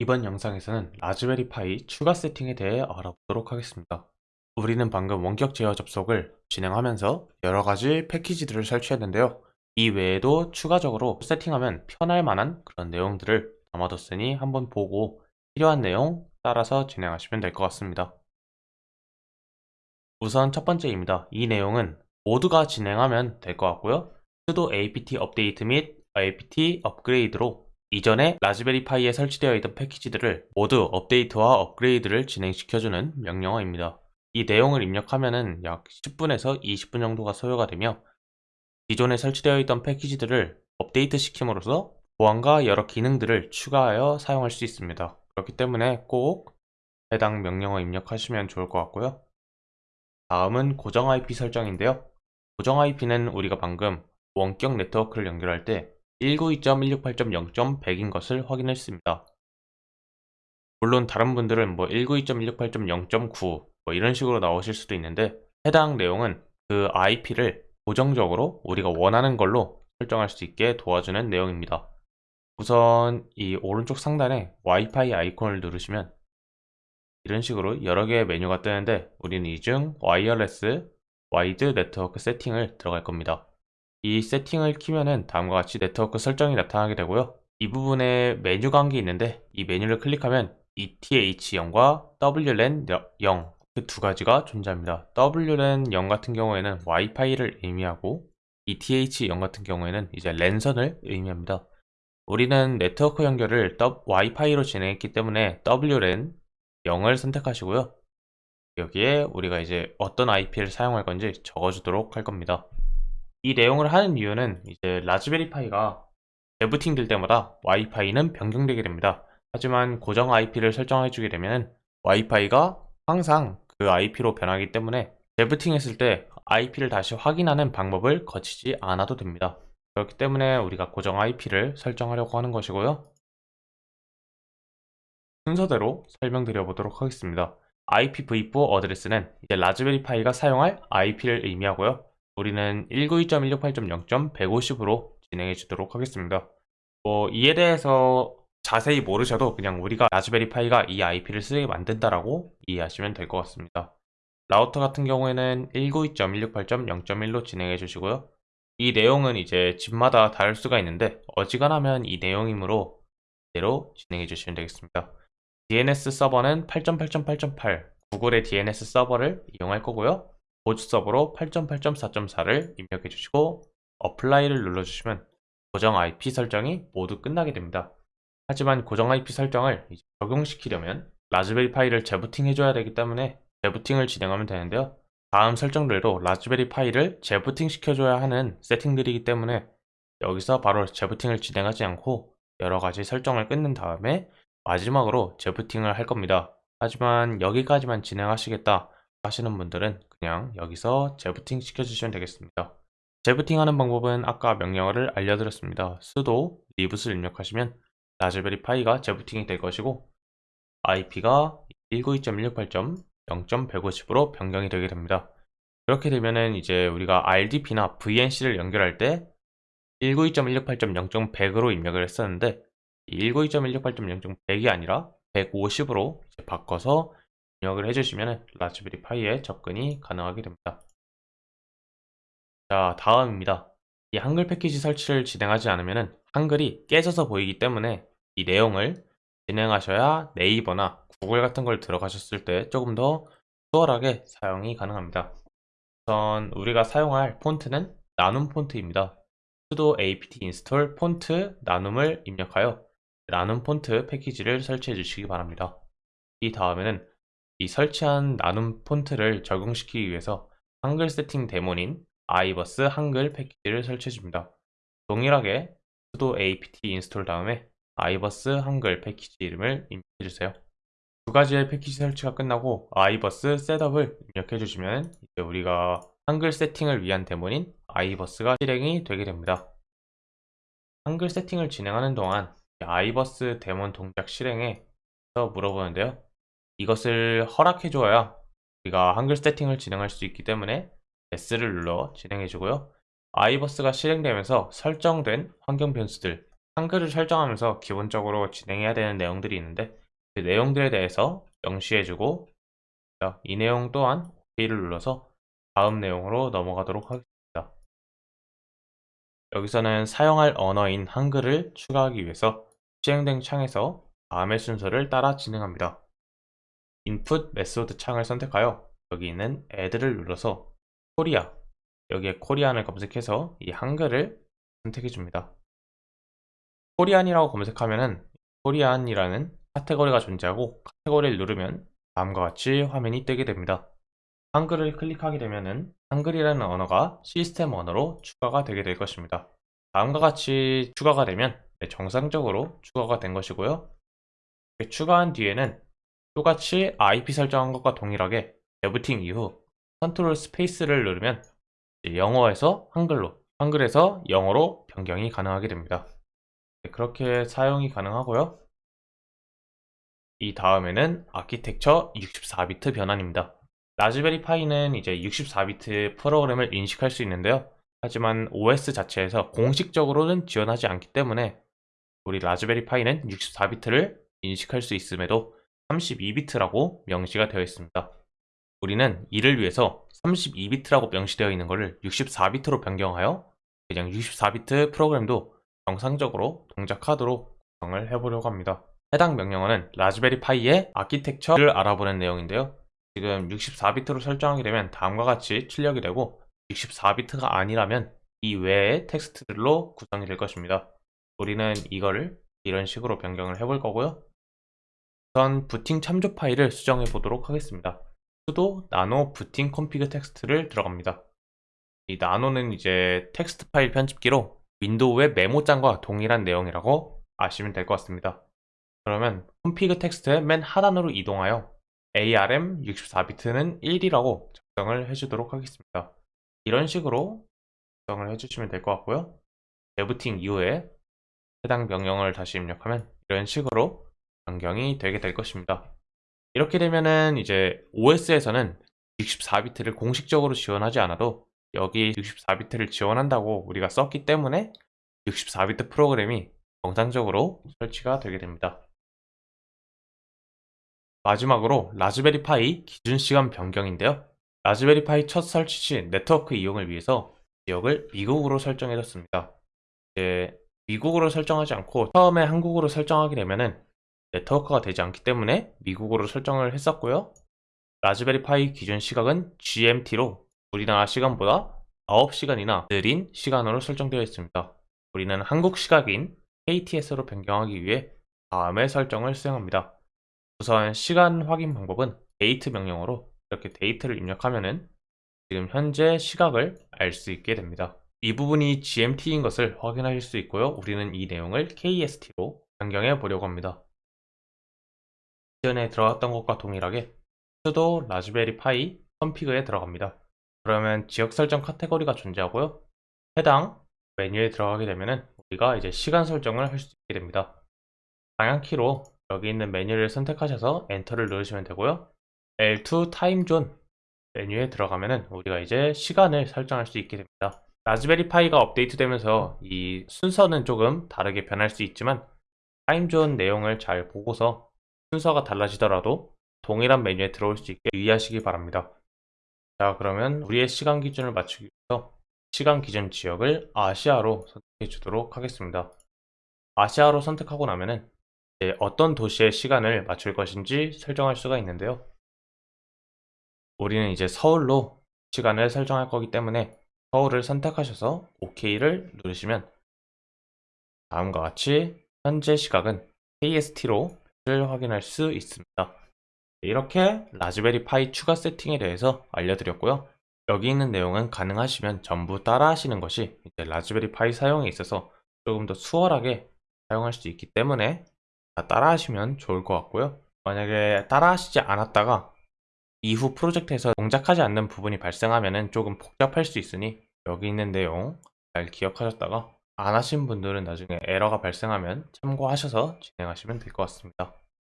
이번 영상에서는 라즈베리 파이 추가 세팅에 대해 알아보도록 하겠습니다. 우리는 방금 원격 제어 접속을 진행하면서 여러 가지 패키지들을 설치했는데요. 이 외에도 추가적으로 세팅하면 편할 만한 그런 내용들을 담아뒀으니 한번 보고 필요한 내용 따라서 진행하시면 될 것 같습니다. 우선 첫 번째입니다. 이 내용은 모두가 진행하면 될 것 같고요. sudo apt 업데이트 및 apt 업그레이드로 이전에 라즈베리 파이에 설치되어 있던 패키지들을 모두 업데이트와 업그레이드를 진행시켜주는 명령어입니다. 이 내용을 입력하면 약 10분에서 20분 정도가 소요가 되며 기존에 설치되어 있던 패키지들을 업데이트 시킴으로써 보안과 여러 기능들을 추가하여 사용할 수 있습니다. 그렇기 때문에 꼭 해당 명령어 입력하시면 좋을 것 같고요. 다음은 고정 IP 설정인데요. 고정 IP는 우리가 방금 원격 네트워크를 연결할 때 192.168.0.100인 것을 확인했습니다. 물론 다른 분들은 뭐 192.168.0.9 뭐 이런 식으로 나오실 수도 있는데 해당 내용은 그 IP를 고정적으로 우리가 원하는 걸로 설정할 수 있게 도와주는 내용입니다. 우선 이 오른쪽 상단에 와이파이 아이콘을 누르시면 이런 식으로 여러 개의 메뉴가 뜨는데 우리는 이 중 와이어레스 Wired 네트워크 세팅을 들어갈 겁니다. 이 세팅을 키면은 다음과 같이 네트워크 설정이 나타나게 되고요. 이 부분에 메뉴 관계 있는데 이 메뉴를 클릭하면 ETH0과 WLAN0 그 두 가지가 존재합니다. WLAN0 같은 경우에는 와이파이를 의미하고 ETH0 같은 경우에는 이제 랜선을 의미합니다. 우리는 네트워크 연결을 와이파이로 진행했기 때문에 WLAN 0을 선택하시고요. 여기에 우리가 이제 어떤 IP를 사용할 건지 적어주도록 할 겁니다. 이 내용을 하는 이유는 이제 라즈베리 파이가 재부팅 될 때마다 와이파이는 변경되게 됩니다. 하지만 고정 IP를 설정해 주게 되면 와이파이가 항상 그 IP로 변하기 때문에 재부팅 했을 때 IP를 다시 확인하는 방법을 거치지 않아도 됩니다. 그렇기 때문에 우리가 고정 IP를 설정하려고 하는 것이고요. 순서대로 설명드려 보도록 하겠습니다. IPv4 Address는 이제 라즈베리 파이가 사용할 IP를 의미하고요. 우리는 192.168.0.150으로 진행해 주도록 하겠습니다. 뭐 이에 대해서 자세히 모르셔도 그냥 우리가 라즈베리 파이가 이 IP를 쓰게 만든다라고 이해하시면 될 것 같습니다. 라우터 같은 경우에는 192.168.0.1로 진행해 주시고요. 이 내용은 이제 집마다 다를 수가 있는데 어지간하면 이 내용이므로 대로 진행해 주시면 되겠습니다. DNS 서버는 8.8.8.8 구글의 DNS 서버를 이용할 거고요. 보조 서버로 8.8.4.4를 입력해 주시고 Apply를 눌러주시면 고정 IP 설정이 모두 끝나게 됩니다. 하지만 고정 IP 설정을 적용시키려면 라즈베리 파이를 재부팅 해줘야 되기 때문에 재부팅을 진행하면 되는데요. 다음 설정들도 라즈베리 파이를 재부팅 시켜줘야 하는 세팅들이기 때문에 여기서 바로 재부팅을 진행하지 않고 여러가지 설정을 끊는 다음에 마지막으로 재부팅을 할 겁니다. 하지만 여기까지만 진행하시겠다 하시는 분들은 그냥 여기서 재부팅 시켜주시면 되겠습니다. 재부팅 하는 방법은 아까 명령어를 알려드렸습니다. sudo libs를 입력하시면 라즈베리 파이가 재부팅이 될 것이고 IP가 192.168.0.150으로 변경이 되게 됩니다. 그렇게 되면은 이제 우리가 RDP나 VNC를 연결할 때 192.168.0.100으로 입력을 했었는데 192.168.0.100이 아니라 150으로 바꿔서 입력을 해주시면 라즈베리 파이에 접근이 가능하게 됩니다. 자 다음입니다. 이 한글 패키지 설치를 진행하지 않으면 한글이 깨져서 보이기 때문에 이 내용을 진행하셔야 네이버나 구글 같은 걸 들어가셨을 때 조금 더 수월하게 사용이 가능합니다. 우선 우리가 사용할 폰트는 나눔 폰트입니다. sudo apt install 폰트 나눔을 입력하여 나눔 폰트 패키지를 설치해 주시기 바랍니다. 이 다음에는 이 설치한 나눔 폰트를 적용시키기 위해서 한글 세팅 데몬인 아이버스 한글 패키지를 설치해 줍니다. 동일하게 sudo apt install 다음에 아이버스 한글 패키지 이름을 입력해 주세요. 두 가지의 패키지 설치가 끝나고 아이버스 셋업을 입력해 주시면 이제 우리가 한글 세팅을 위한 데몬인 아이버스가 실행이 되게 됩니다. 한글 세팅을 진행하는 동안 아이버스 데몬 동작 실행에 물어보는데요. 이것을 허락해 주어야 우리가 한글 세팅을 진행할 수 있기 때문에 S를 눌러 진행해 주고요. 아이버스가 실행되면서 설정된 환경 변수들 한글을 설정하면서 기본적으로 진행해야 되는 내용들이 있는데 그 내용들에 대해서 명시해주고 이 내용 또한 OK를 눌러서 다음 내용으로 넘어가도록 하겠습니다. 여기서는 사용할 언어인 한글을 추가하기 위해서 시행된 창에서 다음의 순서를 따라 진행합니다. input method 창을 선택하여 여기 있는 add를 눌러서 코리아 여기에 Korean을 검색해서 이 한글을 선택해 줍니다. Korean이라고 검색하면은 Korean이라는 카테고리가 존재하고 카테고리를 누르면 다음과 같이 화면이 뜨게 됩니다. 한글을 클릭하게 되면은 한글이라는 언어가 시스템 언어로 추가가 되게 될 것입니다. 다음과 같이 추가가 되면 네, 정상적으로 추가가 된 것이고요. 추가한 뒤에는 똑같이 IP 설정한 것과 동일하게 재부팅 이후 control space를 누르면 영어에서 한글로, 한글에서 영어로 변경이 가능하게 됩니다. 네, 그렇게 사용이 가능하고요. 이 다음에는 아키텍처 64비트 변환입니다. Raspberry Pi는 이제 64비트 프로그램을 인식할 수 있는데요. 하지만 OS 자체에서 공식적으로는 지원하지 않기 때문에 우리 Raspberry Pi는 64비트를 인식할 수 있음에도 32비트라고 명시가 되어 있습니다. 우리는 이를 위해서 32비트라고 명시되어 있는 것을 64비트로 변경하여 그냥 64비트 프로그램도 정상적으로 동작하도록 구성을 해보려고 합니다. 해당 명령어는 Raspberry Pi의 architecture를 알아보는 내용인데요. 지금 64비트로 설정하게 되면 다음과 같이 출력이 되고 64비트가 아니라면 이 외의 텍스트들로 구성이 될 것입니다. 우리는 이거를 이런 식으로 변경을 해볼 거고요. 우선 부팅 참조 파일을 수정해 보도록 하겠습니다. sudo nano boot config text를 들어갑니다. 이 nano는 이제 텍스트 파일 편집기로 Windows의 메모장과 동일한 내용이라고 아시면 될 것 같습니다. 그러면 config text의 맨 하단으로 이동하여 ARM 64비트는 1이라고 작성을 해주도록 하겠습니다. 이런 식으로 작성을 해주시면 될 것 같고요. 데부팅 이후에 해당 명령을 다시 입력하면 이런 식으로 변경이 되게 될 것입니다. 이렇게 되면은 이제 OS에서는 64비트를 공식적으로 지원하지 않아도 여기 64비트를 지원한다고 우리가 썼기 때문에 64비트 프로그램이 정상적으로 설치가 되게 됩니다. 마지막으로 라즈베리 파이 기준 시간 변경인데요. 라즈베리 파이 첫 설치 시 네트워크 이용을 위해서 지역을 미국으로 설정해뒀습니다. 이제 미국으로 설정하지 않고 처음에 한국으로 설정하게 되면은 네트워크가 되지 않기 때문에 미국으로 설정을 했었고요. 라즈베리 파이 기준 시각은 GMT로 우리나라 시간보다 9시간이나 느린 시간으로 설정되어 있습니다. 우리는 한국 시각인 KTS로 변경하기 위해 다음의 설정을 수행합니다. 우선 시간 확인 방법은 데이트 명령어로 이렇게 date를 입력하면 은 지금 현재 시각을 알 수 있게 됩니다. 이 부분이 GMT인 것을 확인하실 수 있고요. 우리는 이 내용을 KST로 변경해 보려고 합니다. 이전에 들어갔던 것과 동일하게 sudo Raspberry Pi config에 들어갑니다. 그러면 지역 설정 카테고리가 존재하고요. 해당 메뉴에 들어가게 되면은 우리가 이제 시간 설정을 할 수 있게 됩니다. 방향키로 여기 있는 메뉴를 선택하셔서 Enter를 누르시면 되고요. L2 timezone 메뉴에 들어가면은 우리가 이제 시간을 설정할 수 있게 됩니다. Raspberry Pi가 업데이트 되면서 이 순서는 조금 다르게 변할 수 있지만 timezone 내용을 잘 보고서 순서가 달라지더라도 동일한 메뉴에 들어올 수 있게 유의하시기 바랍니다. 자 그러면 우리의 시간 기준을 맞추기 위해서 시간 기준 지역을 아시아로 선택해 주도록 하겠습니다. 아시아로 선택하고 나면은 어떤 도시의 시간을 맞출 것인지 설정할 수가 있는데요. 우리는 이제 서울로 시간을 설정할 거기 때문에 서울을 선택하셔서 OK를 누르시면 다음과 같이 현재 시각은 KST로 확인할 수 있습니다. 이렇게 라즈베리 파이 추가 세팅에 대해서 알려드렸고요. 여기 있는 내용은 가능하시면 전부 따라 하시는 것이 이제 라즈베리 파이 사용에 있어서 조금 더 수월하게 사용할 수 있기 때문에 따라 하시면 좋을 것 같고요. 만약에 따라 하시지 않았다가 이후 프로젝트에서 동작하지 않는 부분이 발생하면 조금 복잡할 수 있으니 여기 있는 내용 잘 기억하셨다가 안 하신 분들은 나중에 에러가 발생하면 참고하셔서 진행하시면 될 것 같습니다.